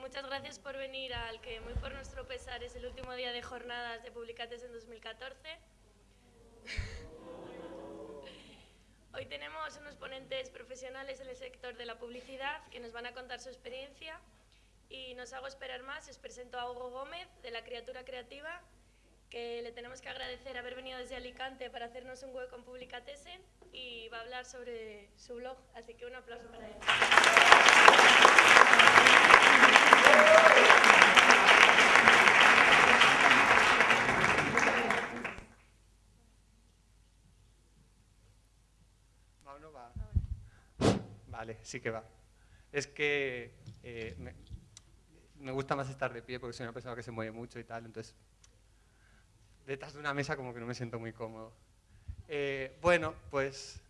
muchas gracias por venir al que muy por nuestro pesar es el último día de jornadas de Publicates en 2014. Hoy tenemos unos ponentes profesionales en el sector de la publicidad que nos van a contar su experiencia y nos hago esperar más, os presento a Hugo Gómez de La Criatura Creativa que le tenemos que agradecer haber venido desde Alicante para hacernos un hueco en Publicatesen y va a hablar sobre su blog, así que un aplauso para él. Vale, sí que va. Es que eh, me, me gusta más estar de pie porque soy una persona que se mueve mucho y tal, entonces detrás de una mesa como que no me siento muy cómodo. Eh, bueno, pues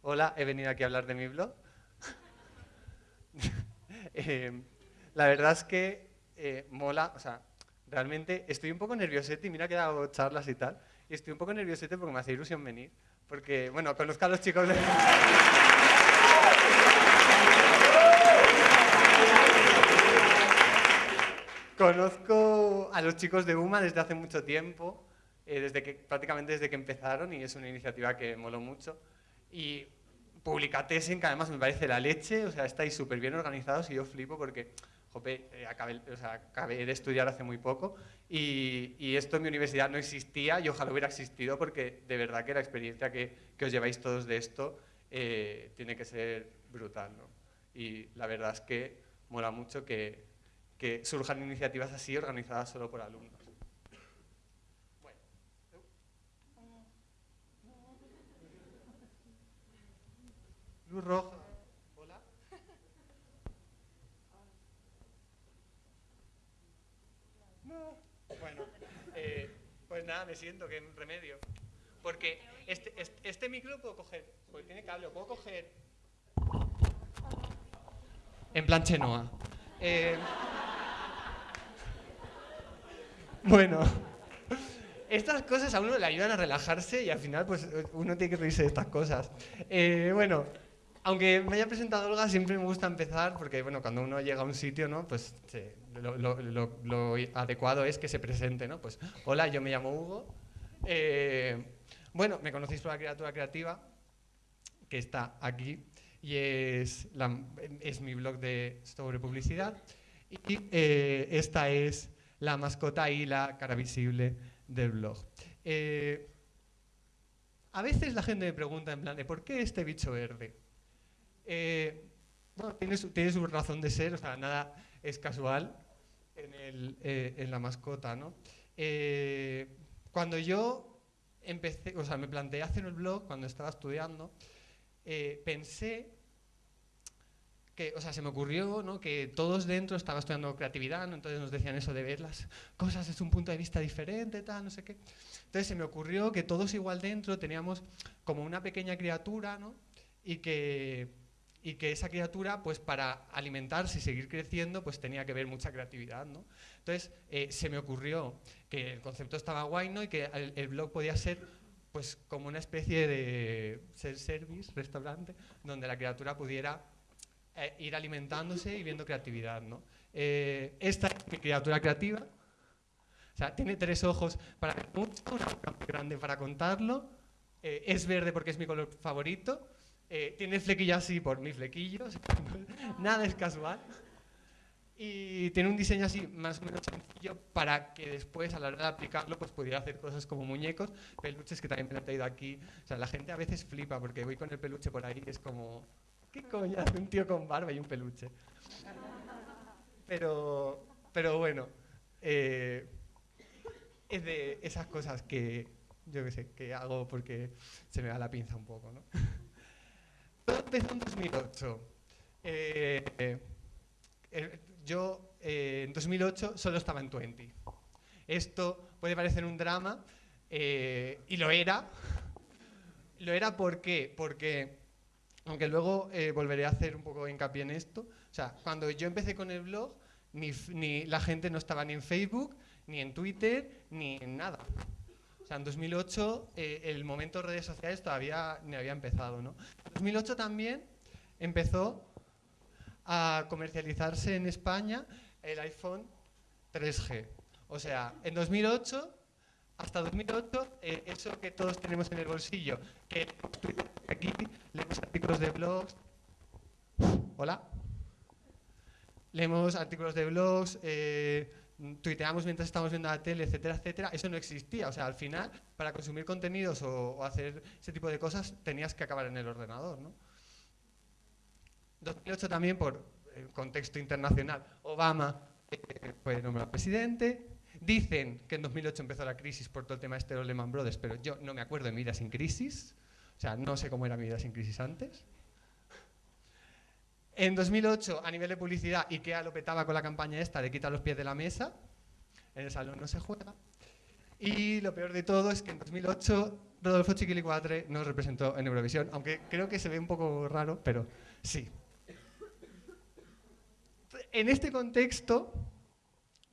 hola, he venido aquí a hablar de mi blog. Eh, la verdad es que eh, mola, o sea, realmente estoy un poco nerviosete y mira que he dado charlas y tal, y estoy un poco nerviosete porque me hace ilusión venir, porque, bueno, conozco a los chicos de... Conozco a los chicos de UMA desde hace mucho tiempo, eh, desde que, prácticamente desde que empezaron y es una iniciativa que moló mucho. Y Publicatesen, que además me parece la leche, o sea, estáis súper bien organizados y yo flipo porque, jope, eh, acabé, o sea, acabé, de estudiar hace muy poco y, y, esto en mi universidad no existía y ojalá hubiera existido porque de verdad que la experiencia que, que os lleváis todos de esto eh, tiene que ser brutal, ¿no? Y la verdad es que mola mucho que, que surjan iniciativas así organizadas solo por alumnos. Luz roja. Hola. No. Bueno, eh, pues nada, me siento que en remedio. Porque este, este, este micro puedo coger, porque tiene cable, puedo coger en plan Chenoa. Eh, bueno, estas cosas a uno le ayudan a relajarse y al final pues uno tiene que reírse de estas cosas. Eh, bueno, aunque me haya presentado Olga, siempre me gusta empezar porque, bueno, cuando uno llega a un sitio, ¿no? Pues lo, adecuado es que se presente, ¿no? Pues, hola, yo me llamo Hugo. Eh, bueno, me conocéis por la criatura creativa, que está aquí, y es, la, es mi blog de sobre publicidad. Y eh, esta es la mascota y la cara visible del blog. Eh, a veces la gente me pregunta en plan ¿por qué este bicho verde? Eh, bueno, tiene su, tiene su, razón de ser, o sea, nada es casual en, el, en la mascota, ¿no? Cuando yo empecé, o sea, me planteé hacer el blog cuando estaba estudiando, pensé que, o sea, se me ocurrió ¿no? que todos dentro estaba estudiando creatividad, ¿no? entonces nos decían eso de ver las cosas desde un punto de vista diferente, tal, no sé qué. Entonces se me ocurrió que todos igual dentro teníamos como una pequeña criatura, ¿no? Y que y que esa criatura, pues para alimentarse y seguir creciendo, pues tenía que ver mucha creatividad, ¿no? Entonces, eh, se me ocurrió que el concepto estaba guay, ¿no? Y que el, el blog podía ser pues como una especie de self-service, restaurante, donde la criatura pudiera eh, ir alimentándose y viendo creatividad, ¿no? Eh, esta es mi criatura creativa, o sea, tiene tres ojos para ver mucho, una boca muy grande para contarlo, eh, es verde porque es mi color favorito, eh, tiene flequillo así por mis flequillos, nada es casual. Y tiene un diseño así más o menos sencillo para que después a la hora de aplicarlo pues pudiera hacer cosas como muñecos, peluches que también me han traído aquí. O sea, la gente a veces flipa porque voy con el peluche por ahí y es como, ¿qué coño hace un tío con barba y un peluche? Pero, pero bueno, eh, es de esas cosas que yo qué sé, que hago porque se me da la pinza un poco, ¿no? Todo empezó en 2008. Eh, eh, yo eh, en 2008 solo estaba en 20. Esto puede parecer un drama, y lo era. Lo era ¿por qué? porque, aunque luego eh, volveré a hacer un poco hincapié en esto, o sea, cuando yo empecé con el blog, ni, la gente no estaba ni en Facebook, ni en Twitter, ni en nada. O sea, en 2008 eh, el momento de redes sociales todavía ni había empezado. ¿no? En 2008 también empezó a comercializarse en España el iPhone 3G. O sea, en 2008, hasta 2008, eh, eso que todos tenemos en el bolsillo, que aquí leemos artículos de blogs. Hola. Leemos artículos de blogs, eh, tuiteamos mientras estamos viendo la tele, etcétera, etcétera. Eso no existía. O sea, al final, para consumir contenidos o, hacer ese tipo de cosas, tenías que acabar en el ordenador, ¿no? 2008 también, por el contexto internacional, Obama eh, fue nombrado presidente, Dicen que en 2008 empezó la crisis por todo el tema este de los Lehman Brothers, pero yo no me acuerdo de mi vida sin crisis. O sea, no sé cómo era mi vida sin crisis antes. En 2008, a nivel de publicidad, IKEA lo petaba con la campaña esta de quita los pies de la mesa. En el salón no se juega. Y lo peor de todo es que en 2008 Rodolfo Chiquilicuatre nos representó en Eurovisión, aunque creo que se ve un poco raro, pero sí. En este contexto,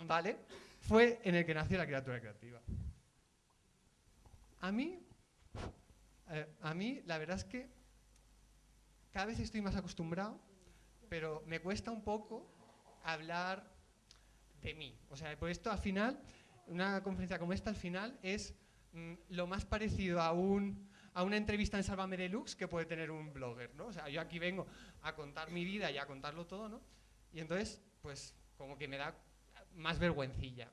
¿vale? Fue en el que nació la criatura creativa. A mí, eh, a mí la verdad es que cada vez estoy más acostumbrado, pero me cuesta un poco hablar de mí. O sea, por esto al final, una conferencia como esta al final es mm, lo más parecido a, un, a una entrevista en Sálvame Deluxe que puede tener un blogger, ¿no? O sea, yo aquí vengo a contar mi vida y a contarlo todo, ¿no? Y entonces, pues, como que me da más vergüencilla.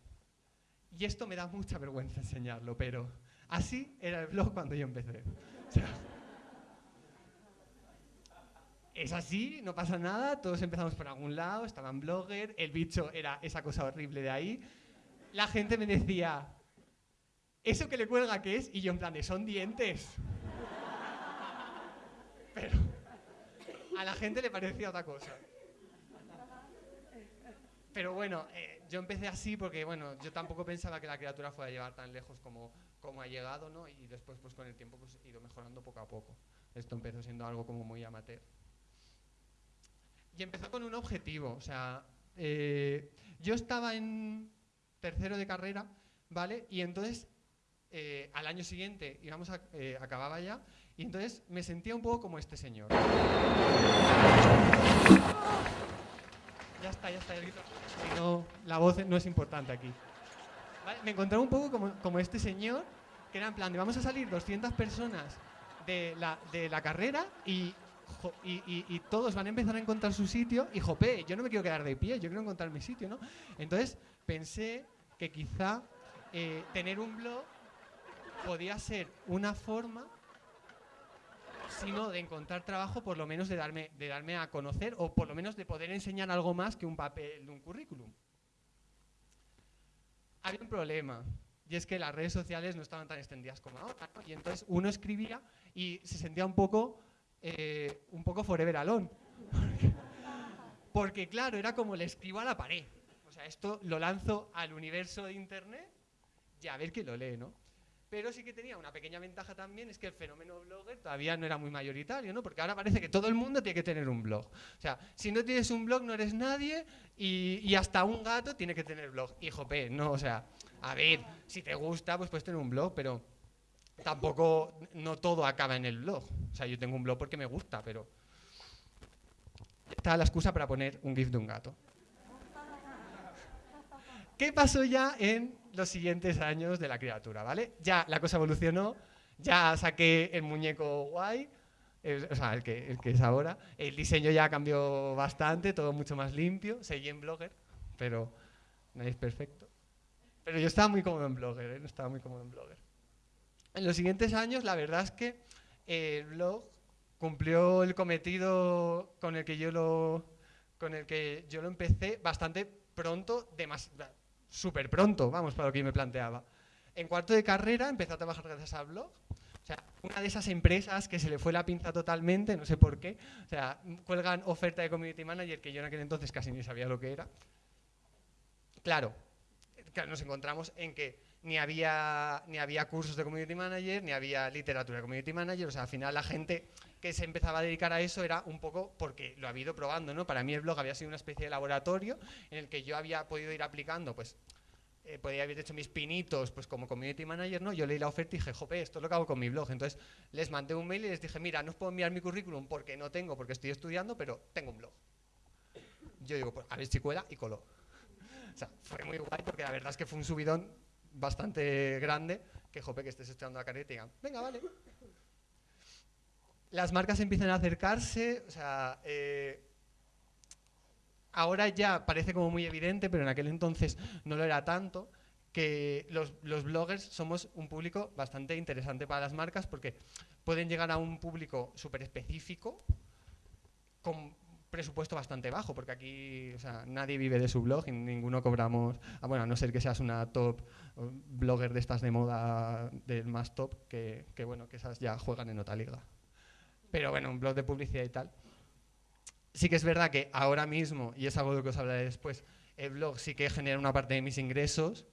Y esto me da mucha vergüenza enseñarlo, pero así era el blog cuando yo empecé. es así, no pasa nada, todos empezamos por algún lado, estaban blogger, el bicho era esa cosa horrible de ahí. La gente me decía, ¿eso que le cuelga qué es? Y yo en plan de, son dientes. Pero a la gente le parecía otra cosa. Pero bueno, eh, yo empecé así porque, bueno, yo tampoco pensaba que la criatura fuera a llegar tan lejos como, como ha llegado, ¿no? Y después, pues con el tiempo, pues he ido mejorando poco a poco. Esto empezó siendo algo como muy amateur. Y empezó con un objetivo, o sea, eh, yo estaba en tercero de carrera, ¿vale? Y entonces, eh, al año siguiente, íbamos a, acababa ya, y entonces me sentía un poco como este señor. Está, ya está. no, la voz no es importante aquí. Me encontré un poco como, como, este señor, que era en plan de vamos a salir 200 personas de la, de la carrera y, y, y, todos van a empezar a encontrar su sitio y jope, yo no me quiero quedar de pie, yo quiero encontrar mi sitio, ¿no? Entonces pensé que quizá eh, tener un blog podía ser una forma sino de encontrar trabajo, por lo menos de darme, de darme a conocer o por lo menos de poder enseñar algo más que un papel un currículum. Había un problema, y es que las redes sociales no estaban tan extendidas como ahora, y entonces uno escribía y se sentía un poco, eh, un poco forever alone. Porque claro, era como le escribo a la pared. O sea, esto lo lanzo al universo de Internet y a ver quién lo lee, ¿no? Pero sí que tenía una pequeña ventaja también, es que el fenómeno blogger todavía no era muy mayoritario, ¿no? Porque ahora parece que todo el mundo tiene que tener un blog. O sea, si no tienes un blog no eres nadie y, hasta un gato tiene que tener blog. Hijo P, ¿no? O sea, a ver, si te gusta, pues puedes tener un blog, pero tampoco, no todo acaba en el blog. O sea, yo tengo un blog porque me gusta, pero... Está la excusa para poner un GIF de un gato. ¿Qué pasó ya en los siguientes años de la criatura, ¿vale? Ya la cosa evolucionó, ya saqué el muñeco guay, o sea, el que, el que es ahora. El diseño ya cambió bastante, todo mucho más limpio. Seguí en Blogger, pero nadie es perfecto. Pero yo estaba muy cómodo en Blogger, ¿eh? estaba muy cómodo en Blogger. En los siguientes años, la verdad es que el blog cumplió el cometido con el que yo lo, con el que yo lo empecé bastante pronto, demasiado súper pronto, vamos, para lo que yo me planteaba. En cuarto de carrera empecé a trabajar gracias a blog. O sea, una de esas empresas que se le fue la pinza totalmente, no sé por qué. O sea, cuelgan oferta de community manager que yo en aquel entonces casi ni sabía lo que era. Claro, nos encontramos en que ni había, ni había cursos de community manager, ni había literatura de community manager. O sea, al final la gente que se empezaba a dedicar a eso era un poco porque lo había ido probando, ¿no? Para mí el blog había sido una especie de laboratorio en el que yo había podido ir aplicando, pues, eh, podía haber hecho mis pinitos, pues como community manager, ¿no? Yo leí la oferta y dije, jope, esto es lo que con mi blog. Entonces les mandé un mail y les dije, mira, no os puedo enviar mi currículum porque no tengo, porque estoy estudiando, pero tengo un blog. Yo digo, pues a ver si cuela y coló. sea, fue muy guay porque la verdad es que fue un subidón bastante grande que jope que estés estudiando la carrera y digan, venga, vale. Las marcas empiezan a acercarse, o sea, eh, ahora ya parece como muy evidente, pero en aquel entonces no lo era tanto, que los, los bloggers somos un público bastante interesante para las marcas porque pueden llegar a un público súper específico presupuesto bastante bajo, porque aquí o sea, nadie vive de su blog y ninguno cobramos, bueno, a no ser que seas una top blogger de estas de moda del más top, que, que bueno, que esas ya juegan en otra liga. Pero bueno, un blog de publicidad y tal. Sí que es verdad que ahora mismo, y es algo de que os hablaré después, el blog sí que genera una parte de mis ingresos,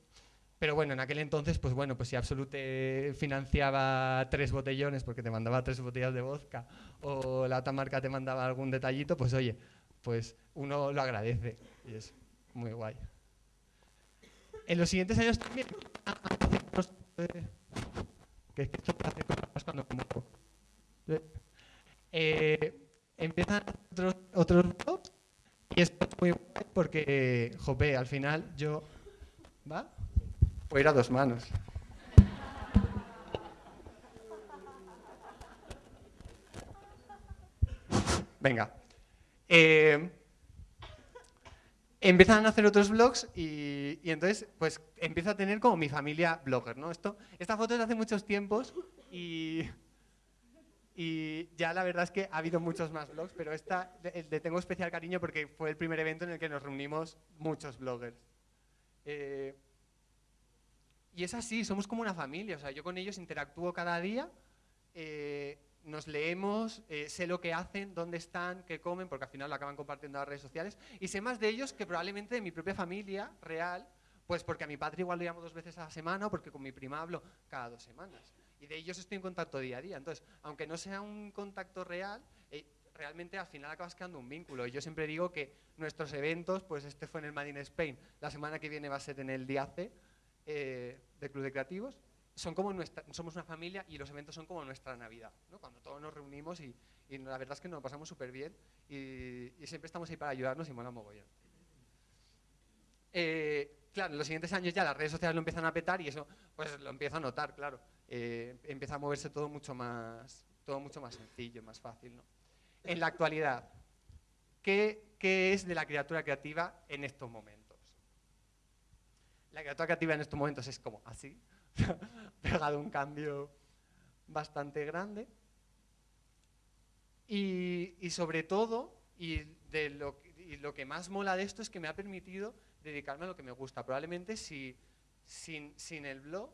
pero bueno, en aquel entonces, pues bueno, pues si Absolute financiaba tres botellones porque te mandaba tres botellas de vodka o la otra marca te mandaba algún detallito, pues oye, pues uno lo agradece y es muy guay. En los siguientes años también... que es que esto hace cosas cuando como... Eh, empiezan otros, otros blogs y es muy guay porque, jope, al final yo... ¿Va? Puedo ir a dos manos. Venga. Eh, empiezan a hacer otros blogs y, entonces pues empiezo a tener como mi familia blogger, ¿no? Esto, esta foto es de hace muchos tiempos y, y ya la verdad es que ha habido muchos más blogs, pero esta le tengo especial cariño porque fue el primer evento en el que nos reunimos muchos bloggers. Eh, y es así, somos como una familia, o sea, yo con ellos interactúo cada día, eh, nos leemos, eh, sé lo que hacen, dónde están, qué comen, porque al final lo acaban compartiendo en las redes sociales, y sé más de ellos que probablemente de mi propia familia real, pues porque a mi padre igual lo llamo dos veces a la semana, o porque con mi prima hablo cada dos semanas. Y de ellos estoy en contacto día a día. Entonces, aunque no sea un contacto real, eh, realmente al final acabas creando un vínculo. Y yo siempre digo que nuestros eventos, pues este fue en el Made in Spain, la semana que viene va a ser en el DIACE, eh, de Club de Creativos, son como nuestra, somos una familia y los eventos son como nuestra Navidad, cuando todos nos reunimos y, la verdad es que nos pasamos súper bien y, siempre estamos ahí para ayudarnos y mola mogollón. Eh, claro, en los siguientes años ya las redes sociales lo empiezan a petar y eso pues lo empiezo a notar, claro. Eh, empieza a moverse todo mucho más, todo mucho más sencillo, más fácil. ¿no? En la actualidad, ¿qué, ¿qué es de la criatura creativa en estos momentos? La criatura creativa en estos momentos es como así, pegado un cambio bastante grande. Y, sobre todo, y, de lo, lo, que más mola de esto es que me ha permitido dedicarme a lo que me gusta. Probablemente si, sin, sin el blog,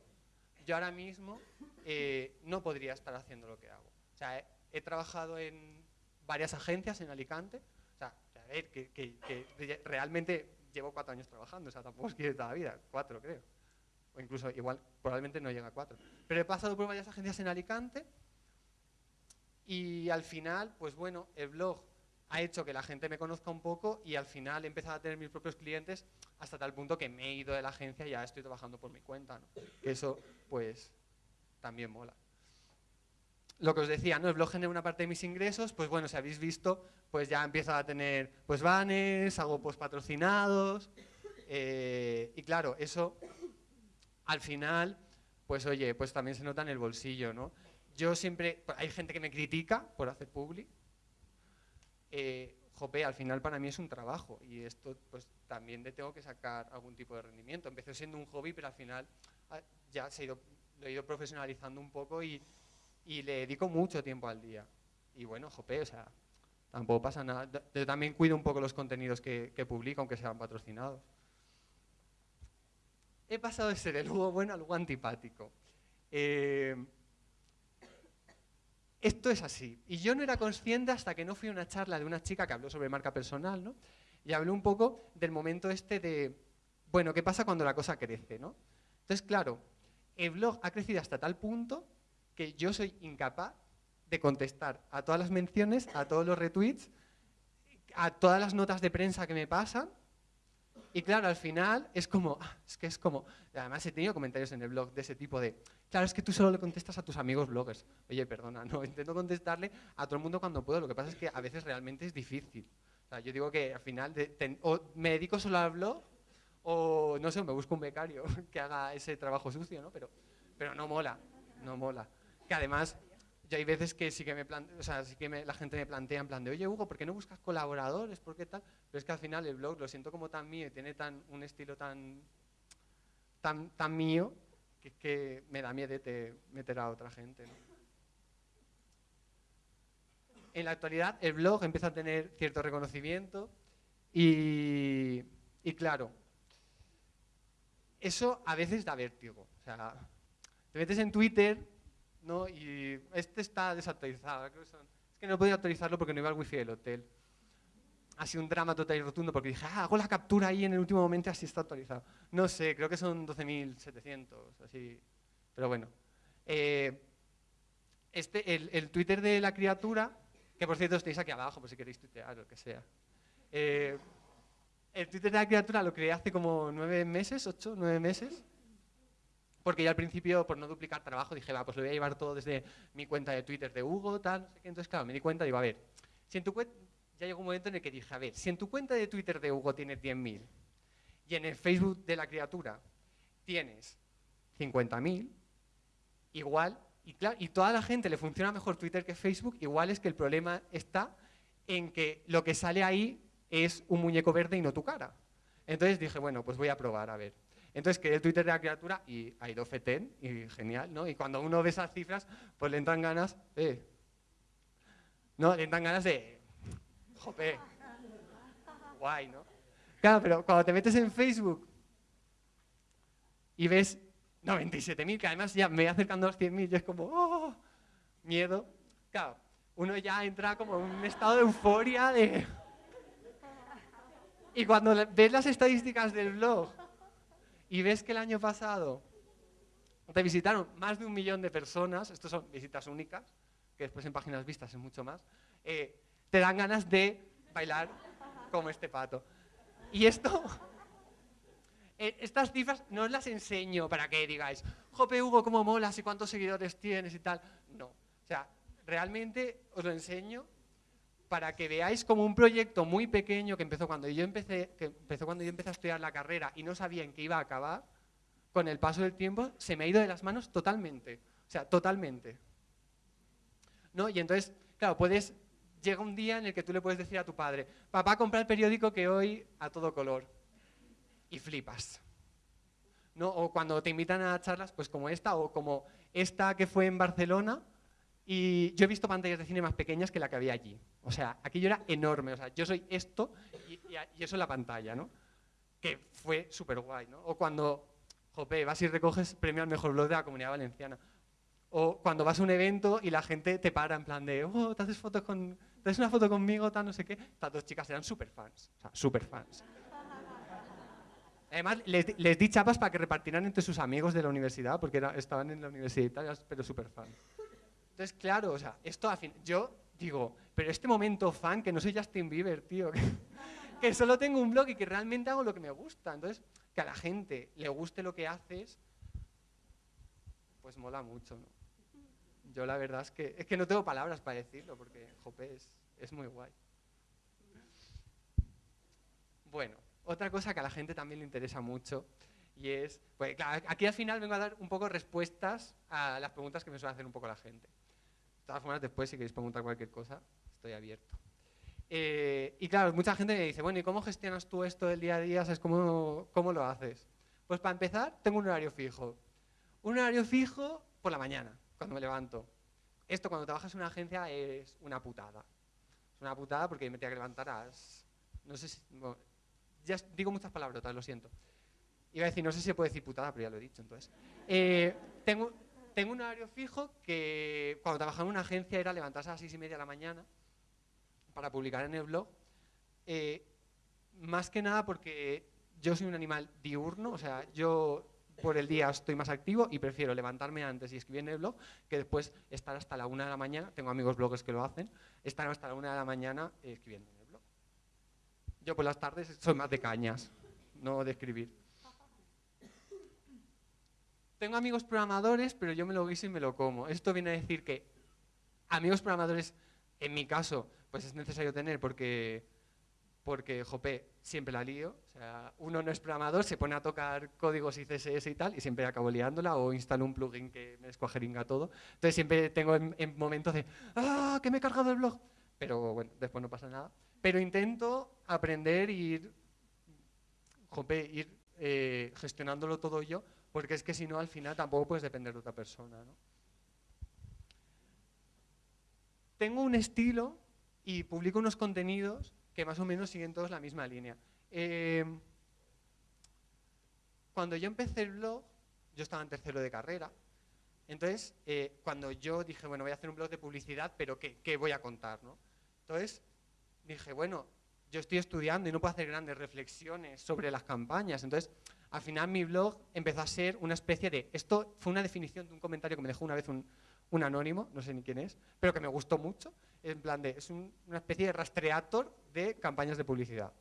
yo ahora mismo eh, no podría estar haciendo lo que hago. O sea, he, trabajado en varias agencias en Alicante. O sea, a ver, que, que realmente llevo cuatro años trabajando, o sea, tampoco es que toda la vida, cuatro creo. O incluso igual, probablemente no llega a cuatro. Pero he pasado por varias agencias en Alicante y al final, pues bueno, el blog ha hecho que la gente me conozca un poco y al final he empezado a tener mis propios clientes hasta tal punto que me he ido de la agencia y ya estoy trabajando por mi cuenta. Eso, pues, también mola lo que os decía, ¿no? El blog genera una parte de mis ingresos, pues bueno, si habéis visto, pues ya empiezo a tener pues banners, hago post patrocinados, eh, y claro, eso al final, pues oye, pues también se nota en el bolsillo, ¿no? Yo siempre, hay gente que me critica por hacer public, eh, jope, al final para mí es un trabajo y esto pues también le tengo que sacar algún tipo de rendimiento. Empezó siendo un hobby, pero al final ah, ya se ha ido, lo he ido profesionalizando un poco y y le dedico mucho tiempo al día. Y bueno, jope, o sea, tampoco pasa nada. Yo también cuido un poco los contenidos que, que publico, aunque sean patrocinados. He pasado de ser el Hugo bueno al Hugo antipático. Eh, esto es así. Y yo no era consciente hasta que no fui a una charla de una chica que habló sobre marca personal, ¿no? Y habló un poco del momento este de, bueno, ¿qué pasa cuando la cosa crece, ¿no? Entonces, claro, el blog ha crecido hasta tal punto que yo soy incapaz de contestar a todas las menciones, a todos los retweets, a todas las notas de prensa que me pasan. Y claro, al final es como, ah, es que es como, además he tenido comentarios en el blog de ese tipo de, claro, es que tú solo le contestas a tus amigos bloggers. Oye, perdona, no, intento contestarle a todo el mundo cuando puedo, lo que pasa es que a veces realmente es difícil. O sea, yo digo que al final o me dedico solo al blog O, no sé, me busco un becario que haga ese trabajo sucio, ¿no? Pero, pero no mola, no mola. Que además, yo hay veces que sí que, me plante, o sea, sí que la gente me plantea en plan de, oye, Hugo, ¿por qué no buscas colaboradores? ¿Por qué tal? Pero es que al final el blog lo siento como tan mío y tiene tan, un estilo tan, tan, tan mío que, me da miedo de meter a otra gente, en la actualidad el blog empieza a tener cierto reconocimiento y, claro, eso a veces da vértigo. O sea, te metes en Twitter ¿no? y este está desactualizado. Es que no podía actualizarlo porque no iba al wifi del hotel. Ha sido un drama total y rotundo porque dije, ah, hago la captura ahí en el último momento así está actualizado. No sé, creo que son 12.700, así. Pero bueno. Eh, este, el, el Twitter de la criatura que por cierto estáis aquí abajo por si queréis tuitear o lo que sea. Eh, el Twitter de la criatura lo creé hace como nueve meses, ocho, nueve meses. Porque yo al principio, por no duplicar trabajo, dije, va, pues lo voy a llevar todo desde mi cuenta de Twitter de Hugo, tal, no sé qué. Entonces, claro, me di cuenta, digo, a ver, si en tu cuenta, ya llegó un momento en el que dije, a ver, si en tu cuenta de Twitter de Hugo tienes 10.000 y en el Facebook de la criatura tienes 50.000, igual y, claro, y toda la gente le funciona mejor Twitter que Facebook, igual es que el problema está en que lo que sale ahí es un muñeco verde y no tu cara. Entonces dije, bueno, pues voy a probar, a ver. Entonces creé el Twitter de la criatura y fetén, y genial, ¿no? Y cuando uno ve esas cifras, pues le entran ganas, eh, no, le entran ganas de, jope, guay, ¿no? Claro, pero cuando te metes en Facebook y ves 97.000, que además ya me voy acercando a los 100.000 y es como, oh, miedo. Claro, uno ya entra como en un estado de euforia de... Y cuando ves las estadísticas del blog y ves que el año pasado te visitaron más de un millón de personas, estos son visitas únicas, que después en páginas vistas es mucho más, eh, te dan ganas de bailar como este pato. Y esto eh, estas cifras no os las enseño para que digáis, jope Hugo, cómo molas y cuántos seguidores tienes y tal. No, o sea, realmente os lo enseño para que veáis como un proyecto muy pequeño que empezó cuando yo empecé, empezó cuando yo empecé a estudiar la carrera y no sabía en qué iba a acabar, con el paso del tiempo se me ha ido de las manos totalmente. O sea, totalmente. ¿No? Y entonces, claro, puedes, llega un día en el que tú le puedes decir a tu padre, papá, compra el periódico que hoy a todo color y flipas. ¿No? O cuando te invitan a charlas, pues como esta, o como esta que fue en Barcelona, y yo he visto pantallas de cine más pequeñas que la que había allí. O sea, aquello era enorme. O sea, yo soy esto y, eso es la pantalla, ¿no? Que fue súper guay, ¿no? O cuando, jope, vas y recoges premio al mejor blog de la Comunidad Valenciana. O cuando vas a un evento y la gente te para en plan de, oh, te haces fotos con, te haces una foto conmigo, tal, no sé qué. Estas dos chicas eran súper fans, o sea, súper fans. Además, les, di chapas para que repartieran entre sus amigos de la universidad, porque estaban en la universidad, pero súper fan. Entonces, claro, o sea, esto a fin, yo digo, pero este momento fan, que no soy Justin Bieber, tío, que, solo tengo un blog y que realmente hago lo que me gusta. Entonces, que a la gente le guste lo que haces, pues mola mucho, ¿no? Yo la verdad es que, es que no tengo palabras para decirlo, porque, jope, es, es muy guay. Bueno, otra cosa que a la gente también le interesa mucho y es, pues aquí al final vengo a dar un poco respuestas a las preguntas que me suele hacer un poco la gente. Todas formas, después si queréis preguntar cualquier cosa, estoy abierto. Eh, y claro, mucha gente me dice, bueno, ¿y cómo gestionas tú esto del día a día? ¿Sabes cómo, cómo lo haces? Pues para empezar, tengo un horario fijo. Un horario fijo por la mañana, cuando me levanto. Esto cuando trabajas en una agencia es una putada. Es una putada porque me tengo que levantar a. No sé si, ya digo muchas palabras, lo siento. Iba a decir, no sé si se puede decir putada, pero ya lo he dicho, entonces. Eh, tengo, tengo un horario fijo que cuando trabajaba en una agencia era levantarse a las seis y media de la mañana para publicar en el blog. Eh, más que nada porque yo soy un animal diurno, o sea, yo por el día estoy más activo y prefiero levantarme antes y escribir en el blog que después estar hasta la una de la mañana, tengo amigos bloggers que lo hacen, estar hasta la una de la mañana escribiendo. Yo por las tardes soy más de cañas, no de escribir. Tengo amigos programadores, pero yo me lo guiso y me lo como. Esto viene a decir que amigos programadores, en mi caso, pues es necesario tener porque porque, jope, siempre la lío. O sea, uno no es programador, se pone a tocar códigos y CSS y tal, y siempre acabo liándola, o instalo un plugin que me descuajeringa todo. Entonces siempre tengo en, momentos de, ¡ah, que me he cargado el blog! Pero bueno, después no pasa nada. Pero intento aprender y ir, jope, ir eh, gestionándolo todo yo, porque es que si no, al final tampoco puedes depender de otra persona. ¿no? Tengo un estilo y publico unos contenidos que más o menos siguen todos la misma línea. Eh, cuando yo empecé el blog, yo estaba en tercero de carrera, entonces eh, cuando yo dije, bueno, voy a hacer un blog de publicidad, pero ¿qué, qué voy a contar? ¿no? Entonces dije, bueno, yo estoy estudiando y no puedo hacer grandes reflexiones sobre las campañas, entonces al final mi blog empezó a ser una especie de, esto fue una definición de un comentario que me dejó una vez un, un anónimo, no sé ni quién es, pero que me gustó mucho, en plan de, es una especie de rastreator de campañas de publicidad.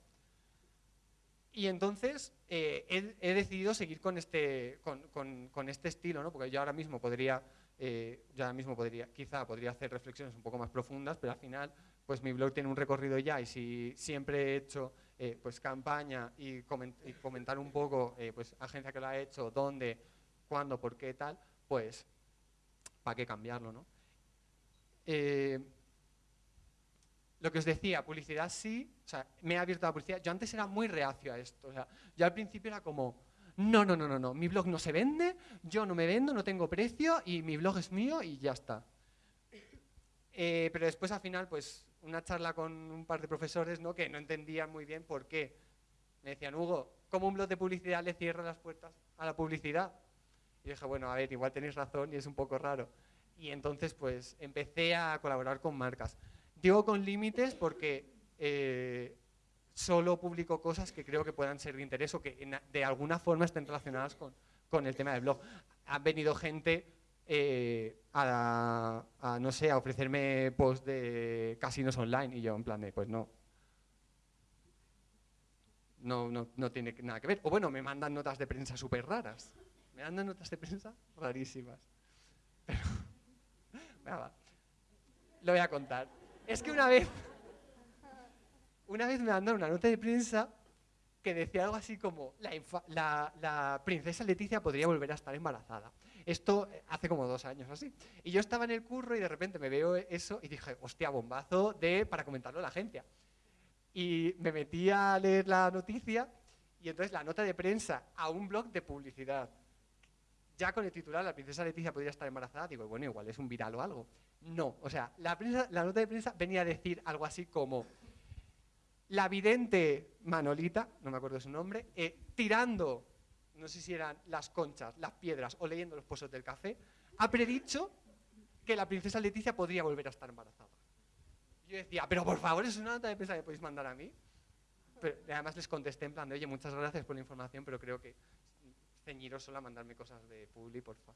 Y entonces eh, he, decidido seguir con este, con, este estilo, ¿no? porque yo ahora mismo podría, eh, yo ahora mismo podría, quizá podría hacer reflexiones un poco más profundas, pero al final pues mi blog tiene un recorrido ya y si siempre he hecho eh, pues campaña y, comentar un poco pues agencia que lo ha hecho, dónde, cuándo, por qué tal, pues ¿para qué cambiarlo? ¿no? Eh, lo que os decía, publicidad sí, o sea, me he abierto la publicidad. Yo antes era muy reacio a esto. O sea, yo al principio era como, no, no, no, no, no, mi blog no se vende, yo no me vendo, no tengo precio y mi blog es mío y ya está. Eh, pero después al final, pues, una charla con un par de profesores ¿no? que no entendían muy bien por qué. Me decían, Hugo, ¿cómo un blog de publicidad le cierra las puertas a la publicidad? Y dije, bueno, a ver, igual tenéis razón y es un poco raro. Y entonces, pues, empecé a colaborar con marcas. Digo con límites porque eh, solo publico cosas que creo que puedan ser de interés o que de alguna forma estén relacionadas con, con el tema del blog. Han venido gente eh, a, no sé, a ofrecerme post de casinos online y yo en plan de, pues no. No, no, no tiene nada que ver. O bueno, me mandan notas de prensa súper raras. Me dan notas de prensa rarísimas. Pero, lo voy a contar. Es que una vez, una vez me mandaron una nota de prensa que decía algo así como, la, princesa Leticia podría volver a estar embarazada. Esto hace como dos años así. Y yo estaba en el curro y de repente me veo eso y dije, hostia, bombazo de para comentarlo a la agencia. Y me metí a leer la noticia y entonces la nota de prensa a un blog de publicidad ya con el titular, la princesa Leticia podría estar embarazada, digo, bueno, igual es un viral o algo. No, o sea, la, nota de prensa venía a decir algo así como, la vidente Manolita, no me acuerdo su nombre, eh, tirando, no sé si eran las conchas, las piedras o leyendo los pozos del café, ha predicho que la princesa Leticia podría volver a estar embarazada. Yo decía, pero por favor, es una nota de prensa que podéis mandar a mí. Pero además les contesté en plan de, oye, muchas gracias por la información, pero creo que ceñiros solo a mandarme cosas de Publi, porfa.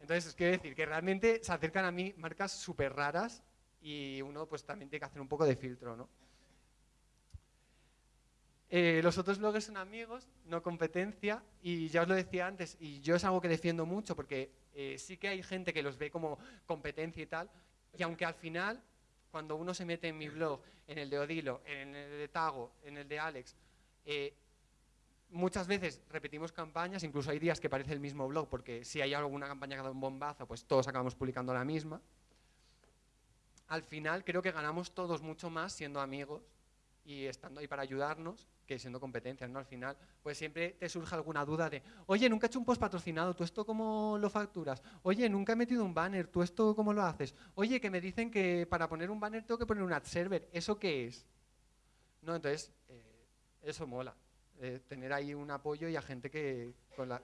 Entonces, quiero decir que realmente se acercan a mí marcas súper raras y uno pues también tiene que hacer un poco de filtro, ¿no? Eh, los otros bloggers son amigos, no competencia, y ya os lo decía antes, y yo es algo que defiendo mucho porque eh, sí que hay gente que los ve como competencia y tal, y aunque al final, cuando uno se mete en mi blog, en el de Odilo, en el de Tago, en el de Alex, eh, muchas veces repetimos campañas, incluso hay días que parece el mismo blog, porque si hay alguna campaña que dado un bombazo, pues todos acabamos publicando la misma. Al final creo que ganamos todos mucho más siendo amigos y estando ahí para ayudarnos que siendo competencias, ¿no? Al final, pues siempre te surge alguna duda de, oye, nunca he hecho un post patrocinado, ¿tú esto cómo lo facturas? Oye, nunca he metido un banner, ¿tú esto cómo lo haces? Oye, que me dicen que para poner un banner tengo que poner un ad server, ¿eso qué es? No, entonces, eh, eso mola. Eh, tener ahí un apoyo y a gente que,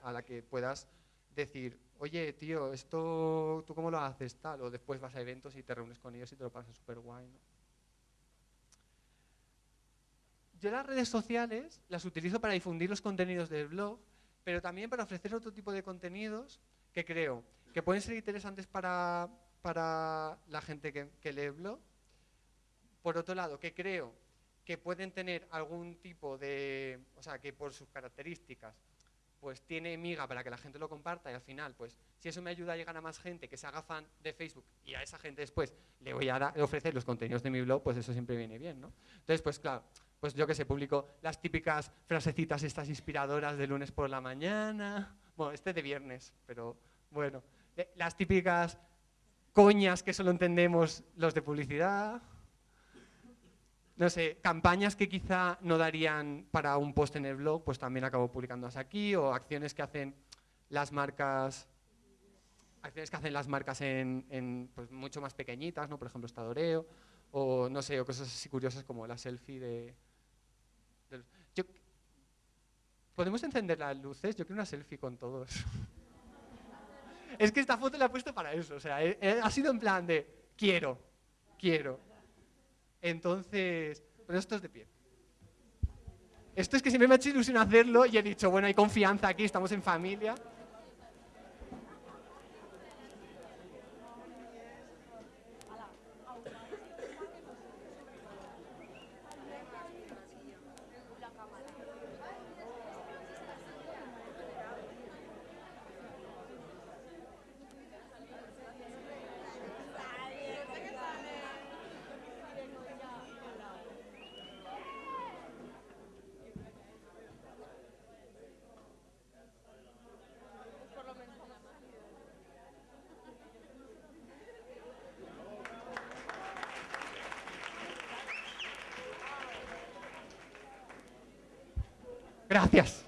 a la que puedas decir, oye, tío, esto, ¿tú cómo lo haces? Tal, o después vas a eventos y te reúnes con ellos y te lo pasas súper guay. Yo las redes sociales las utilizo para difundir los contenidos del blog, pero también para ofrecer otro tipo de contenidos que creo que pueden ser interesantes para, para la gente que, que lee el blog. Por otro lado, que creo que pueden tener algún tipo de, o sea, que por sus características pues tiene miga para que la gente lo comparta y al final, pues si eso me ayuda a llegar a más gente que se haga fan de Facebook y a esa gente después le voy a ofrecer los contenidos de mi blog, pues eso siempre viene bien, ¿no? Entonces, pues claro, pues yo que sé, publico las típicas frasecitas estas inspiradoras de lunes por la mañana, bueno, este de viernes, pero bueno, las típicas coñas que solo entendemos los de publicidad, no sé, campañas que quizá no darían para un post en el blog, pues también acabo publicándolas aquí, o acciones que hacen las marcas, acciones que hacen las marcas en, pues, mucho más pequeñitas, ¿no? Por ejemplo, Estadoreo, o no sé, o cosas así curiosas como la selfie de... ¿Podemos encender las luces? Yo quiero una selfie con todos. es que esta foto la he puesto para eso, o sea, ha sido en plan de quiero, quiero. Entonces, pero esto es de pie. Esto es que siempre me ha hecho ilusión hacerlo y he dicho, bueno, hay confianza aquí, estamos en familia. Gracias.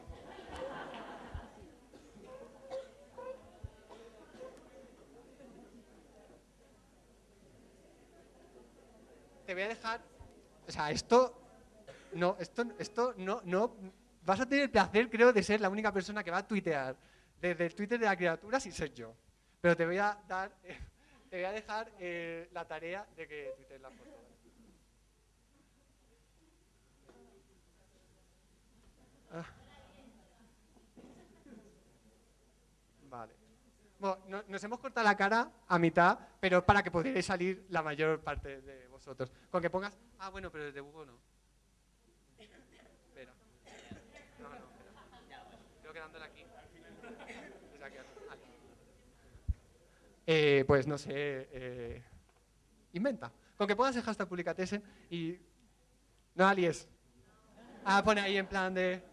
Te voy a dejar, o sea, esto, no, esto, esto no, no, vas a tener el placer, creo, de ser la única persona que va a tuitear desde el Twitter de la criatura si soy yo. Pero te voy a dar, te voy a dejar eh, la tarea de que tuitees la foto. Ah. Vale. Bueno, nos hemos cortado la cara a mitad, pero para que pudierais salir la mayor parte de vosotros. Con que pongas, ah, bueno, pero desde Hugo no. Espera. No, no, espera. Creo que dándole aquí. Eh, pues no sé, eh, inventa. Con que pongas el hashtag publicatesen y... No alies. Ah, pone ahí en plan de...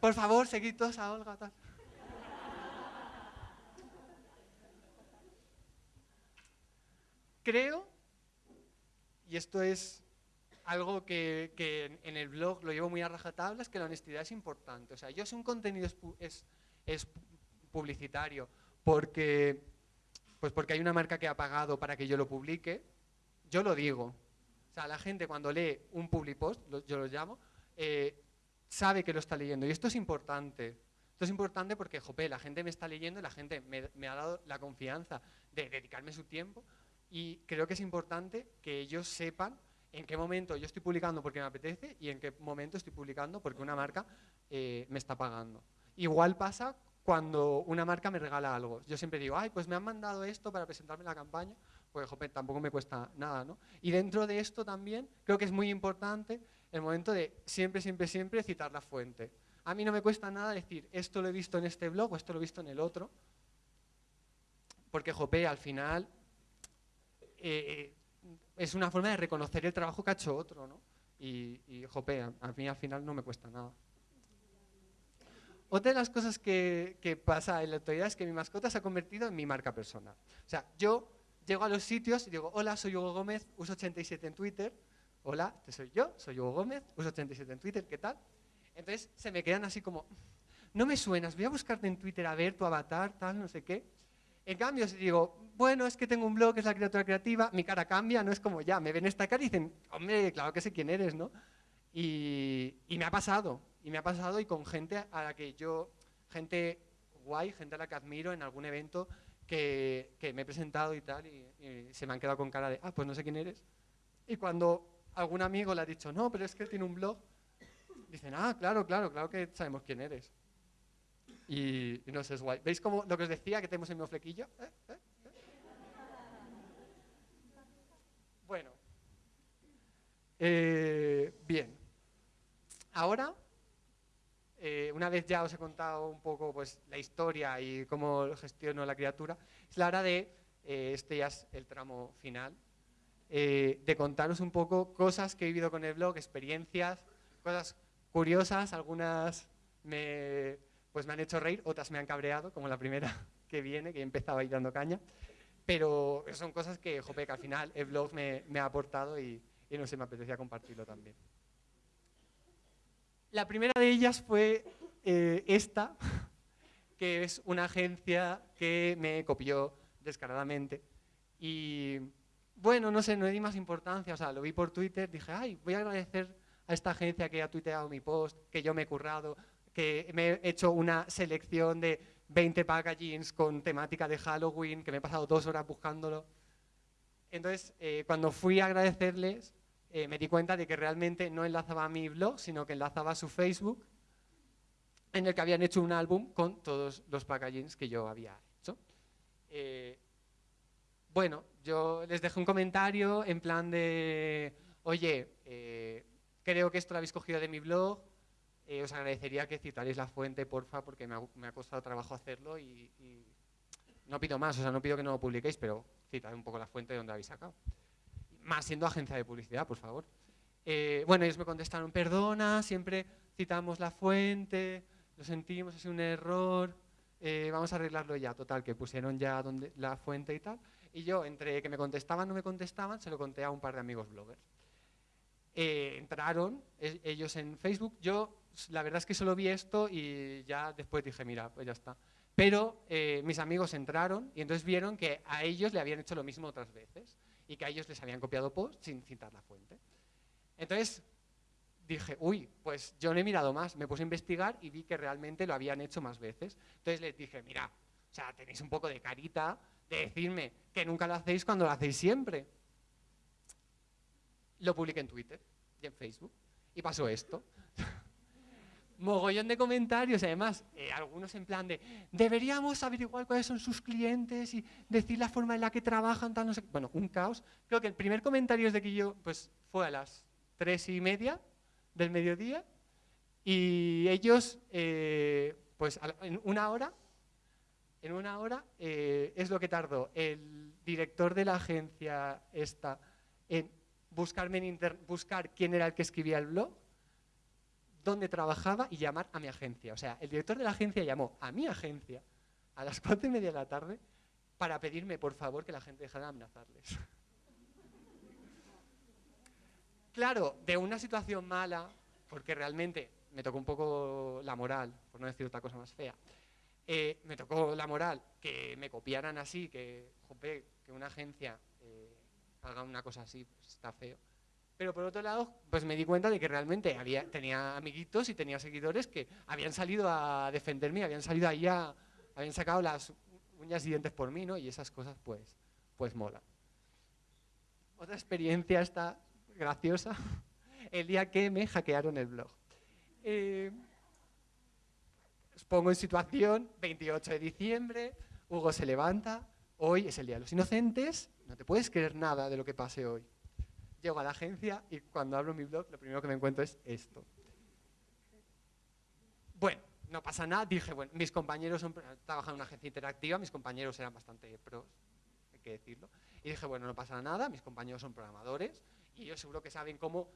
Por favor, seguid todos a Olga. Tal. Creo, y esto es algo que, en el blog lo llevo muy a rajatabla, es que la honestidad es importante. O sea, yo si un contenido es, es, publicitario porque, pues porque hay una marca que ha pagado para que yo lo publique, yo lo digo. O sea, la gente cuando lee un publipost, yo lo llamo, eh, sabe que lo está leyendo. Y esto es importante. Esto es importante porque, jope, la gente me está leyendo la gente me, ha dado la confianza de dedicarme su tiempo y creo que es importante que ellos sepan en qué momento yo estoy publicando porque me apetece y en qué momento estoy publicando porque una marca eh, me está pagando. Igual pasa cuando una marca me regala algo. Yo siempre digo, ay, pues me han mandado esto para presentarme la campaña, pues jope, tampoco me cuesta nada, ¿no? Y dentro de esto también creo que es muy importante el momento de siempre, siempre, siempre citar la fuente. A mí no me cuesta nada decir, esto lo he visto en este blog o esto lo he visto en el otro, porque, jope, al final eh, es una forma de reconocer el trabajo que ha hecho otro, ¿no? Y, y jope, a, mí al final no me cuesta nada. Otra de las cosas que, que, pasa en la actualidad es que mi mascota se ha convertido en mi marca personal. O sea, yo llego a los sitios y digo, hola, soy Hugo Gómez, uso 87 en Twitter, hola, este soy yo, soy Hugo Gómez, uso 87 en Twitter, ¿qué tal? Entonces se me quedan así como, no me suenas, voy a buscarte en Twitter a ver tu avatar, tal, no sé qué. En cambio, si digo, bueno, es que tengo un blog, es la criatura creativa, mi cara cambia, no es como ya, me ven esta cara y dicen, hombre, claro que sé quién eres, ¿no? Y, me ha pasado, y me ha pasado y con gente a la que yo, gente guay, gente a la que admiro en algún evento que, me he presentado y tal, y se me han quedado con cara de, ah, pues no sé quién eres. Y cuando algún amigo le ha dicho, no, pero es que tiene un blog. Dicen, ah, claro, claro, claro que sabemos quién eres. Y, no sé, es guay. ¿Veis cómo lo que os decía que tenemos el mismo flequillo? ¿Eh? ¿Eh? ¿Eh? Bueno. bien. Ahora una vez ya os he contado un poco pues, la historia y cómo gestiono la criatura, es la hora de, este ya es el tramo final, de contaros un poco cosas que he vivido con el blog, experiencias, cosas curiosas, algunas me, pues me han hecho reír, otras me han cabreado, como la primera que viene, que he empezado ahí dando caña, pero son cosas que, jope, que al final el blog me, ha aportado y, y no sé, me apetecía compartirlo también. La primera de ellas fue eh, esta, que es una agencia que me copió descaradamente. Y bueno, no sé, no le di más importancia, o sea, lo vi por Twitter, dije, ay, voy a agradecer a esta agencia que ha tuiteado mi post, que yo me he currado, que me he hecho una selección de 20 packagings con temática de Halloween, que me he pasado dos horas buscándolo. Entonces, eh, cuando fui a agradecerles, eh, me di cuenta de que realmente no enlazaba a mi blog, sino que enlazaba a su Facebook, en el que habían hecho un álbum con todos los packagings que yo había hecho. Eh, bueno, yo les dejé un comentario en plan de, oye, creo que esto lo habéis cogido de mi blog, os agradecería que citaréis la fuente, porfa, porque me ha, costado trabajo hacerlo y, no pido más, o sea, no pido que no lo publiquéis, pero citad un poco la fuente de donde habéis sacado más siendo agencia de publicidad, por favor. Eh, bueno, ellos me contestaron, perdona, siempre citamos la fuente, lo sentimos, es un error, eh, vamos a arreglarlo ya. Total, que pusieron ya donde, la fuente y tal. Y yo, entre que me contestaban no me contestaban, se lo conté a un par de amigos bloggers. Eh, entraron e, ellos en Facebook, yo la verdad es que solo vi esto y ya después dije, mira, pues ya está. Pero mis amigos entraron y entonces vieron que a ellos le habían hecho lo mismo otras veces y que a ellos les habían copiado post sin citar la fuente. Entonces dije, uy, pues yo no he mirado más, me puse a investigar y vi que realmente lo habían hecho más veces. Entonces les dije, mira, o sea, tenéis un poco de carita de decirme que nunca lo hacéis cuando lo hacéis siempre. Lo publiqué en Twitter y en Facebook y pasó esto mogollón de comentarios, además, eh, algunos en plan de, deberíamos averiguar cuáles son sus clientes y decir la forma en la que trabajan, tal, no sé Bueno, un caos. Creo que el primer comentario es de que yo, pues, fue a las tres y media del mediodía y ellos, eh, pues, en una hora, en una hora eh, es lo que tardó el director de la agencia esta en buscarme en buscar quién era el que escribía el blog, dónde trabajaba y llamar a mi agencia. O sea, el director de la agencia llamó a mi agencia a las cuatro y media de la tarde para pedirme, por favor, que la gente dejara de amenazarles. claro, de una situación mala, porque realmente me tocó un poco la moral, por no decir otra cosa más fea, eh, me tocó la moral que me copiaran así, que, que una agencia eh, haga una cosa así, pues está feo. Pero por otro lado, pues me di cuenta de que realmente tenía amiguitos y tenía seguidores que habían salido a defenderme, habían salido ahí a, habían sacado las uñas y dientes por mí, ¿no? Y esas cosas, pues, pues mola. Otra experiencia está graciosa, el día que me hackearon el blog. Eh, os pongo en situación, 28 de diciembre, Hugo se levanta, hoy es el Día de los Inocentes, no te puedes creer nada de lo que pase hoy llego a la agencia y cuando abro mi blog lo primero que me encuentro es esto. Bueno, no pasa nada, dije, bueno, mis compañeros son, trabajan en una agencia interactiva, mis compañeros eran bastante pros, hay que decirlo, y dije, bueno, no pasa nada, mis compañeros son programadores y ellos seguro que saben cómo,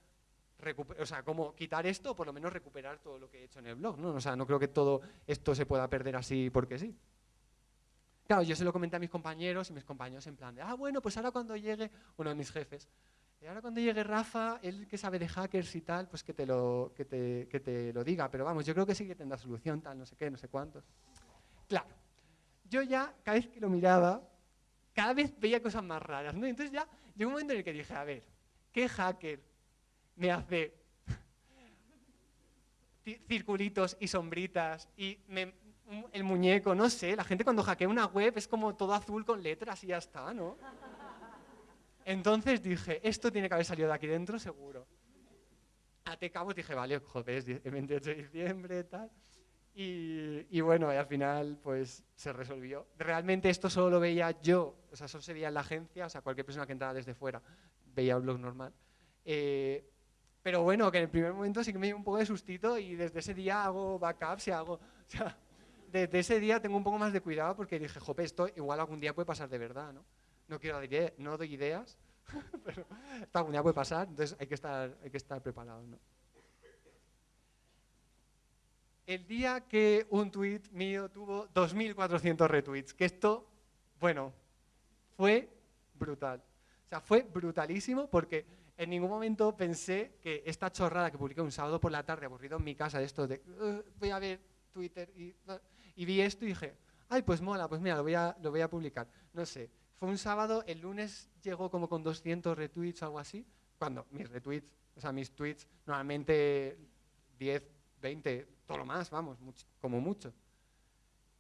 o sea, cómo quitar esto o por lo menos recuperar todo lo que he hecho en el blog, ¿no? O sea, no creo que todo esto se pueda perder así porque sí. Claro, yo se lo comenté a mis compañeros y mis compañeros en plan de, ah, bueno, pues ahora cuando llegue uno de mis jefes, y ahora cuando llegue Rafa, él que sabe de hackers y tal, pues que te lo, que te, que te lo diga. Pero vamos, yo creo que sí que tendrá solución, tal, no sé qué, no sé cuántos. Claro, yo ya, cada vez que lo miraba, cada vez veía cosas más raras, ¿no? Entonces ya llegó un momento en el que dije, a ver, ¿qué hacker me hace circulitos y sombritas y el muñeco, no sé, la gente cuando hackea una web es como todo azul con letras y ya está, ¿no? Entonces dije, esto tiene que haber salido de aquí dentro seguro. te cabo dije, vale, joder, es el 28 de diciembre, tal. Y, bueno, y al final pues se resolvió. Realmente esto solo lo veía yo, o sea, solo se veía en la agencia, o sea, cualquier persona que entrara desde fuera veía un blog normal. Eh, Pero bueno, que en el primer momento sí que me dio un poco de sustito y desde ese día hago backups y hago... O sea, desde ese día tengo un poco más de cuidado porque dije, jope, esto igual algún día puede pasar de verdad, ¿no? No quiero dar no doy ideas, pero esto algún día puede pasar, entonces hay que estar, hay que estar preparado, ¿no? El día que un tweet mío tuvo 2.400 retweets, que esto, bueno, fue brutal. O sea, fue brutalísimo porque en ningún momento pensé que esta chorrada que publiqué un sábado por la tarde, aburrido en mi casa, de esto de voy a ver Twitter y, vi esto y dije, ay, pues mola, pues mira, lo voy, a, lo voy a publicar. No sé, fue un sábado, el lunes llegó como con 200 retweets o algo así, cuando mis retweets, o sea, mis tweets, normalmente 10, 20, todo lo más, vamos, como mucho.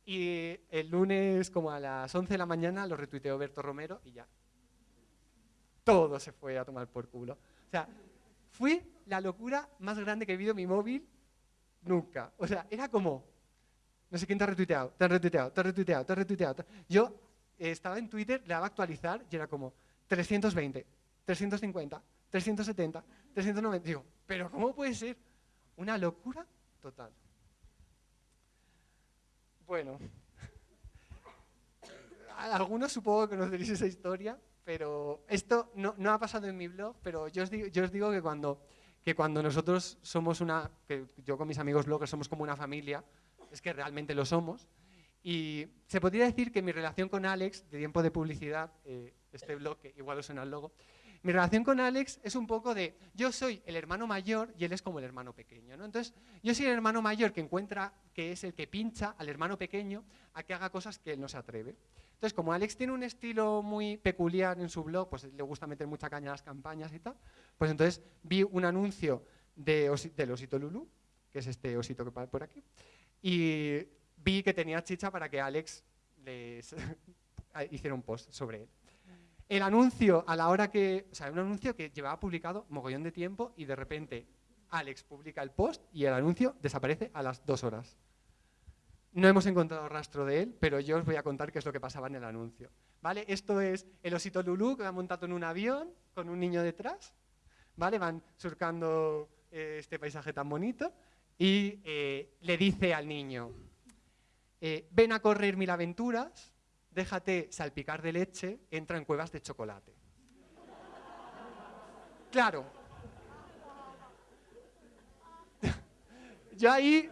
Y el lunes, como a las 11 de la mañana, lo retuiteó Berto Romero y ya, todo se fue a tomar por culo. O sea, fue la locura más grande que he vivido mi móvil nunca. O sea, era como, no sé quién te ha retuiteado, te ha retuiteado, te ha retuiteado, te ha retuiteado. Yo estaba en Twitter, le daba actualizar y era como 320, 350, 370, 390. Digo, pero ¿cómo puede ser? Una locura total. Bueno, algunos supongo que conoceréis esa historia, pero esto no, ha pasado en mi blog, pero yo os digo, que, cuando, que cuando nosotros somos una, que yo con mis amigos bloggers somos como una familia, es que realmente lo somos, y se podría decir que mi relación con Alex, de tiempo de publicidad, eh, este blog, que igual os suena el logo, mi relación con Alex es un poco de, yo soy el hermano mayor y él es como el hermano pequeño. ¿no? Entonces, yo soy el hermano mayor que encuentra, que es el que pincha al hermano pequeño a que haga cosas que él no se atreve. Entonces, como Alex tiene un estilo muy peculiar en su blog, pues le gusta meter mucha caña a las campañas y tal, pues entonces vi un anuncio de del osito Lulu, que es este osito que va por aquí, y vi que tenía chicha para que Alex hiciera un post sobre él. El anuncio, a la hora que, o sea, un anuncio que llevaba publicado mogollón de tiempo y de repente Alex publica el post y el anuncio desaparece a las dos horas. No hemos encontrado rastro de él, pero yo os voy a contar qué es lo que pasaba en el anuncio. ¿Vale? Esto es el osito Lulú que va montado en un avión con un niño detrás. ¿Vale? Van surcando eh, este paisaje tan bonito y eh, le dice al niño, eh, ven a correr mil aventuras, déjate salpicar de leche, entra en cuevas de chocolate. Claro. Yo ahí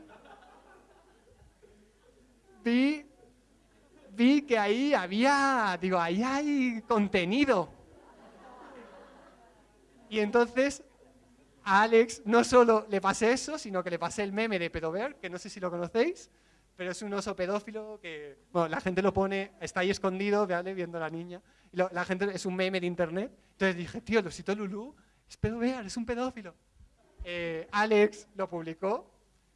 vi, vi que ahí había, digo, ahí hay contenido. Y entonces a Alex no solo le pasé eso, sino que le pasé el meme de Pedover, que no sé si lo conocéis, pero es un oso pedófilo que, bueno, la gente lo pone, está ahí escondido, ¿vale? viendo a la niña, y la gente es un meme de internet. Entonces dije, tío, el osito Lulú es pedover, es un pedófilo. Eh, Alex lo publicó,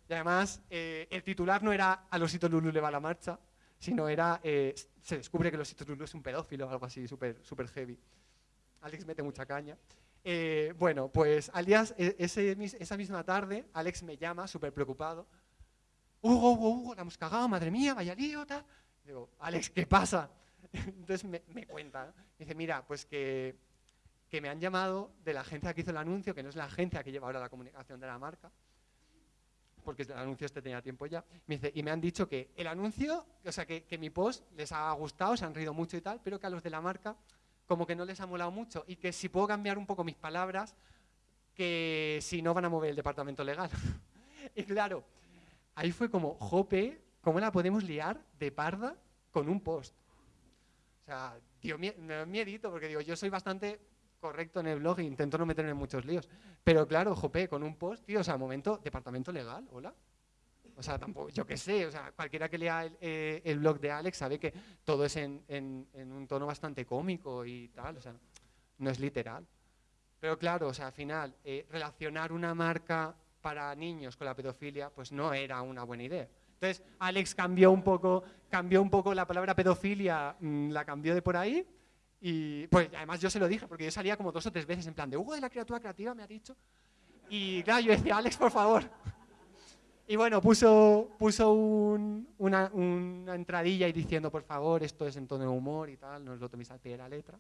y además, eh, el titular no era al osito Lulu le va la marcha, sino era eh, se descubre que el osito Lulu es un pedófilo, algo así súper super heavy. Alex mete mucha caña. Eh, bueno, pues al día, e, esa misma tarde, Alex me llama súper preocupado. Hugo, Hugo, Hugo, la hemos cagado, madre mía, vaya lío, tal. Digo, Alex, ¿qué pasa? Entonces me, cuenta, dice, mira, pues que, que me han llamado de la agencia que hizo el anuncio, que no es la agencia que lleva ahora la comunicación de la marca, porque el anuncio este tenía tiempo ya, me dice, y me han dicho que el anuncio, o sea, que, mi post les ha gustado, se han reído mucho y tal, pero que a los de la marca como que no les ha molado mucho y que si puedo cambiar un poco mis palabras, que si no van a mover el departamento legal. y claro, ahí fue como, jope, ¿cómo la podemos liar de parda con un post? O sea, tío, miedito, porque digo, yo soy bastante correcto en el blog e intento no meterme en muchos líos. Pero claro, jope, con un post, tío, o sea, momento, departamento legal, hola. O sea, tampoco, yo qué sé, o sea, cualquiera que lea el, eh, blog de Alex sabe que todo es en, un tono bastante cómico y tal, o sea, no es literal. Pero claro, o sea, al final, eh, relacionar una marca para niños con la pedofilia, pues no era una buena idea. Entonces, Alex cambió un poco, cambió un poco la palabra pedofilia, mm, la cambió de por ahí, y pues además yo se lo dije, porque yo salía como dos o tres veces en plan de Hugo de la criatura creativa me ha dicho. Y claro, yo decía, Alex, por favor. Y bueno, puso, puso una, una, entradilla y diciendo, por favor, esto es en tono de humor y tal, no os lo toméis al pie de la letra.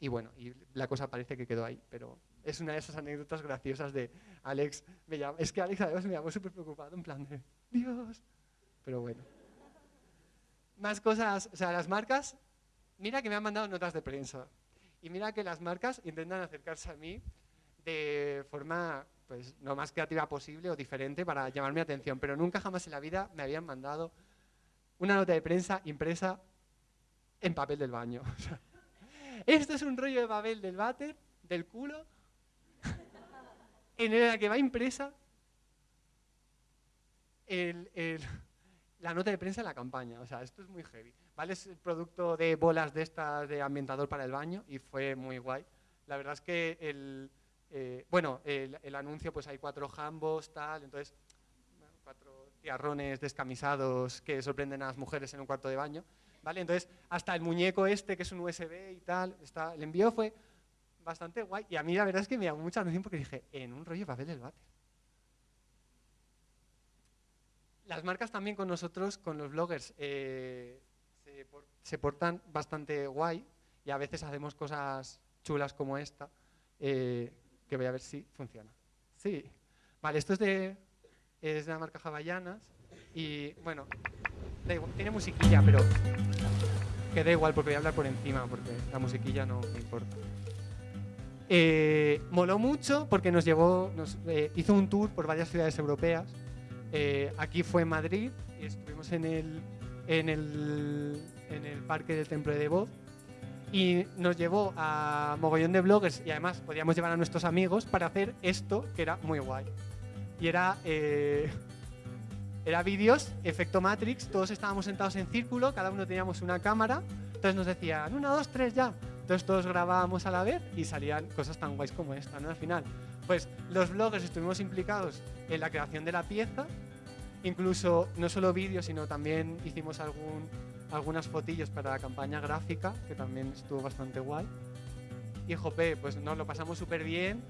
Y bueno, y la cosa parece que quedó ahí, pero es una de esas anécdotas graciosas de Alex. Me llama, es que Alex además me llamó súper preocupado, en plan de, Dios. Pero bueno. Más cosas, o sea, las marcas, mira que me han mandado notas de prensa. Y mira que las marcas intentan acercarse a mí de forma pues, lo más creativa posible o diferente para llamar mi atención, pero nunca jamás en la vida me habían mandado una nota de prensa impresa en papel del baño. esto es un rollo de papel del váter, del culo, en el que va impresa la nota de prensa de la campaña. O sea, esto es muy heavy. ¿Vale? Es el producto de bolas de estas de ambientador para el baño y fue muy guay. La verdad es que el, eh, bueno, el, anuncio pues hay cuatro jambos, tal, entonces cuatro tiarrones descamisados que sorprenden a las mujeres en un cuarto de baño. ¿Vale? Entonces, hasta el muñeco este, que es un USB y tal, está, el envío fue bastante guay. Y a mí la verdad es que me llamó mucha atención porque dije, en un rollo papel del váter. Las marcas también con nosotros, con los bloggers, eh, se, portan bastante guay y a veces hacemos cosas chulas como esta, eh, que voy a ver si funciona. Sí. Vale, esto es de, es de la marca Havayanas y, bueno, tiene musiquilla, pero que da igual porque voy a hablar por encima, porque la musiquilla no me importa. Eh, moló mucho porque nos llevó, nos, eh, hizo un tour por varias ciudades europeas. Eh, aquí fue en Madrid estuvimos en el, en el, en el parque del Templo de Devoz y nos llevó a mogollón de bloggers y además podíamos llevar a nuestros amigos para hacer esto que era muy guay. Y era era vídeos, efecto Matrix, todos estábamos sentados en círculo, cada uno teníamos una cámara, entonces nos decían, una, dos, tres, ya. Entonces todos grabábamos a la vez y salían cosas tan guays como esta, ¿no? Al final, pues los bloggers estuvimos implicados en la creación de la pieza, incluso no solo vídeos, sino también hicimos algún, algunas fotillos para la campaña gráfica, que también estuvo bastante guay. Y jope, pues nos lo pasamos súper bien,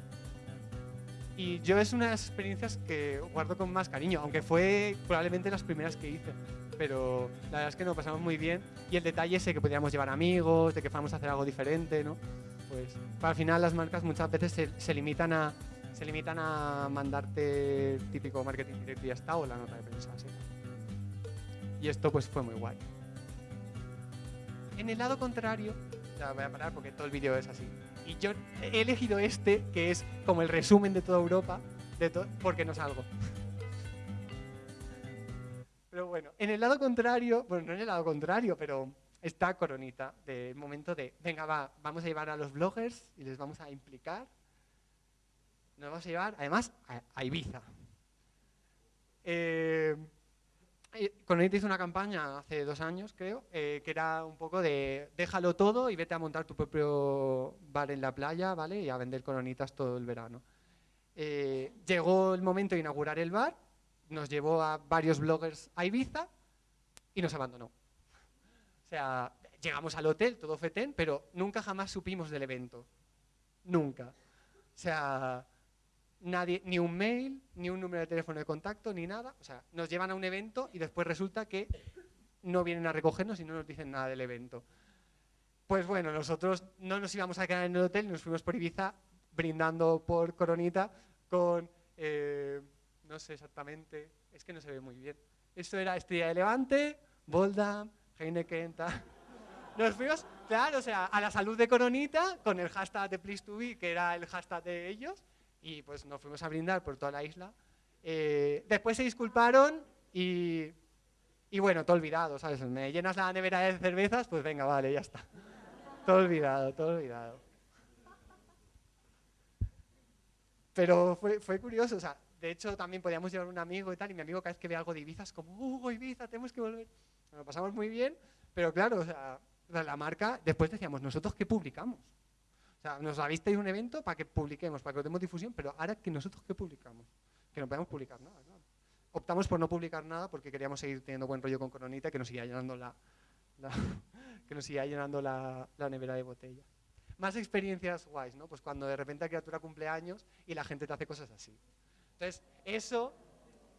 y yo es una de las experiencias que guardo con más cariño, aunque fue probablemente las primeras que hice. Pero la verdad es que nos pasamos muy bien. Y el detalle ese que podíamos llevar amigos, de que fuéramos a hacer algo diferente, ¿no? Pues al final las marcas muchas veces se, limitan a se limitan a mandarte típico marketing directo y ya está, o la nota de prensa, ¿sí? Y esto pues fue muy guay. En el lado contrario, ya voy a parar porque todo el vídeo es así. Y yo he elegido este, que es como el resumen de toda Europa, de porque no salgo. Pero bueno, en el lado contrario, bueno, no en el lado contrario, pero está Coronita, del momento de, venga, va, vamos a llevar a los bloggers y les vamos a implicar. Nos vamos a llevar, además, a, Ibiza. Eh, eh, Cononita hizo una campaña hace dos años, creo, eh, que era un poco de déjalo todo y vete a montar tu propio bar en la playa, ¿vale? Y a vender coronitas todo el verano. Eh, llegó el momento de inaugurar el bar, nos llevó a varios bloggers a Ibiza y nos abandonó. O sea, llegamos al hotel, todo fetén, pero nunca jamás supimos del evento. Nunca. O sea, nadie, ni un mail, ni un número de teléfono de contacto, ni nada. O sea, nos llevan a un evento y después resulta que no vienen a recogernos y no nos dicen nada del evento. Pues bueno, nosotros no nos íbamos a quedar en el hotel, nos fuimos por Ibiza brindando por Coronita con, eh, no sé exactamente, es que no se ve muy bien. Esto era Estrella de Levante, Boldam, Heineken, tal. Nos fuimos, claro, o sea, a la salud de Coronita con el hashtag de Please to Be, que era el hashtag de ellos, y pues nos fuimos a brindar por toda la isla. Eh, después se disculparon y, y bueno, todo olvidado, ¿sabes? Me llenas la nevera de cervezas, pues venga, vale, ya está. Todo olvidado, todo olvidado. Pero fue, fue curioso, o sea, de hecho también podíamos llevar un amigo y tal, y mi amigo cada vez que ve algo de Ibiza es como, ¡uh, Ibiza, tenemos que volver! Nos lo pasamos muy bien, pero claro, o sea, la marca, después decíamos, ¿nosotros qué publicamos? Sea, nos avisteis un evento para que publiquemos, para que demos difusión, pero ahora que nosotros qué publicamos, que no podemos publicar nada, Optamos por no publicar nada porque queríamos seguir teniendo buen rollo con Coronita que nos siga llenando la, que nos siga llenando la, nevera de botella. Más experiencias guays, ¿no? Pues cuando de repente la criatura cumple años y la gente te hace cosas así. Entonces, eso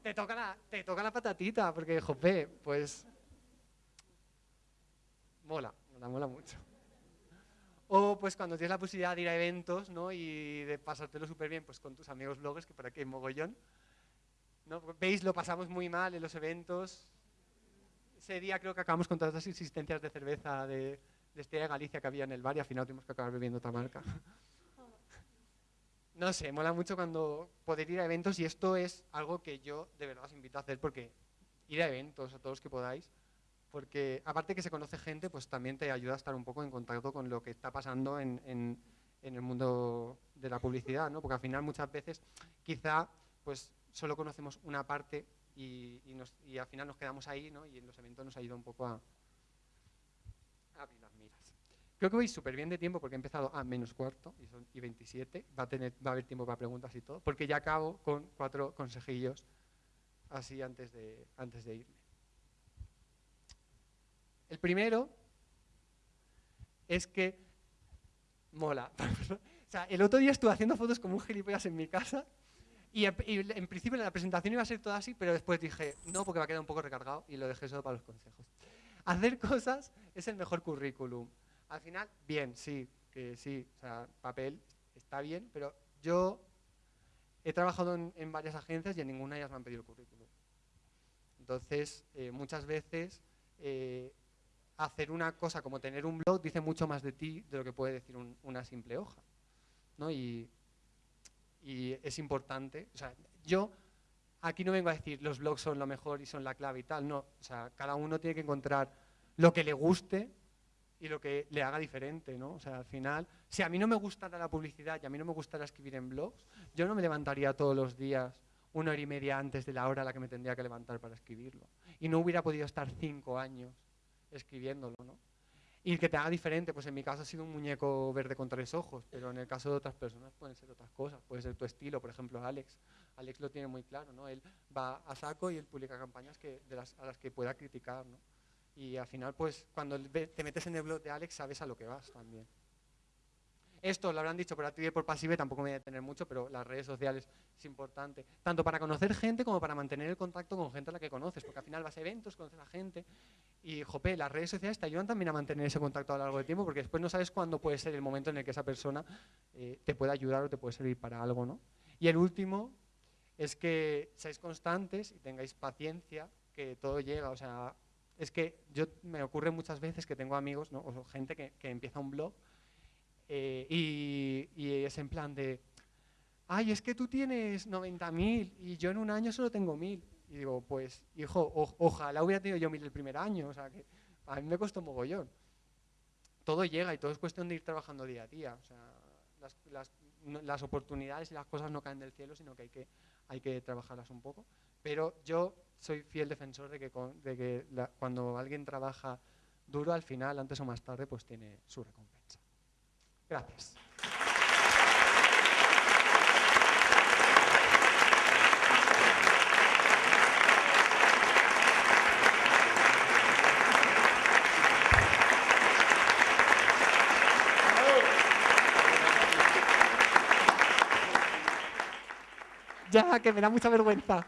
te toca la, te toca la patatita, porque, jope, pues mola, mola, mola mucho. O pues cuando tienes la posibilidad de ir a eventos ¿no? y de pasártelo súper bien pues, con tus amigos bloggers, que por aquí hay mogollón. ¿no? Veis, lo pasamos muy mal en los eventos. Ese día creo que acabamos con todas las insistencias de cerveza de, de Estrella Galicia que había en el bar y al final tuvimos que acabar bebiendo otra marca. No sé, mola mucho cuando poder ir a eventos y esto es algo que yo de verdad os invito a hacer porque ir a eventos a todos los que podáis, porque aparte que se conoce gente, pues también te ayuda a estar un poco en contacto con lo que está pasando en, en, el mundo de la publicidad, ¿no? Porque al final muchas veces quizá pues solo conocemos una parte y, y, al final nos quedamos ahí, ¿no? Y en los eventos nos ayuda un poco a, a abrir las miras. Creo que voy súper bien de tiempo porque he empezado a menos cuarto y son y 27. Va a, tener, va a haber tiempo para preguntas y todo, porque ya acabo con cuatro consejillos así antes de, antes de irme. El primero es que mola. o sea, el otro día estuve haciendo fotos como un gilipollas en mi casa y, en principio la presentación iba a ser toda así, pero después dije, no, porque va a quedar un poco recargado y lo dejé solo para los consejos. Hacer cosas es el mejor currículum. Al final, bien, sí, que sí, o sea, papel está bien, pero yo he trabajado en, en varias agencias y en ninguna de ellas me han pedido el currículum. Entonces, eh, muchas veces eh, hacer una cosa como tener un blog dice mucho más de ti de lo que puede decir un, una simple hoja. ¿no? Y, es importante. O sea, yo aquí no vengo a decir los blogs son lo mejor y son la clave y tal. No, o sea, cada uno tiene que encontrar lo que le guste y lo que le haga diferente, ¿no? O sea, al final, si a mí no me gustara la publicidad y a mí no me gustara escribir en blogs, yo no me levantaría todos los días una hora y media antes de la hora a la que me tendría que levantar para escribirlo. Y no hubiera podido estar cinco años escribiéndolo, ¿no? Y que te haga diferente, pues en mi caso ha sido un muñeco verde con tres ojos, pero en el caso de otras personas pueden ser otras cosas, puede ser tu estilo, por ejemplo Alex. Alex lo tiene muy claro, ¿no? Él va a saco y él publica campañas que, de las, a las que pueda criticar, ¿no? Y al final, pues, cuando te metes en el blog de Alex, sabes a lo que vas también. Esto lo habrán dicho por activa y por pasiva, tampoco me voy a detener mucho, pero las redes sociales es importante. Tanto para conocer gente como para mantener el contacto con gente a la que conoces, porque al final vas a eventos, conoces a gente. Y, jope, las redes sociales te ayudan también a mantener ese contacto a lo largo del tiempo, porque después no sabes cuándo puede ser el momento en el que esa persona eh, te puede ayudar o te puede servir para algo, ¿no? Y el último es que seáis constantes y tengáis paciencia, que todo llega, o sea, es que yo me ocurre muchas veces que tengo amigos, ¿no? o gente que, que empieza un blog eh, y, es en plan de, ay, es que tú tienes 90.000 y yo en un año solo tengo 1.000. Y digo, pues, hijo, o, ojalá hubiera tenido yo 1.000 el primer año, o sea, que a mí me costó mogollón. Todo llega y todo es cuestión de ir trabajando día a día. O sea, las, las, las oportunidades y las cosas no caen del cielo, sino que hay que, hay que trabajarlas un poco. Pero yo soy fiel defensor de que, con, de que cuando alguien trabaja duro, al final, antes o más tarde, pues tiene su recompensa. Gracias. Ya, que me da mucha vergüenza.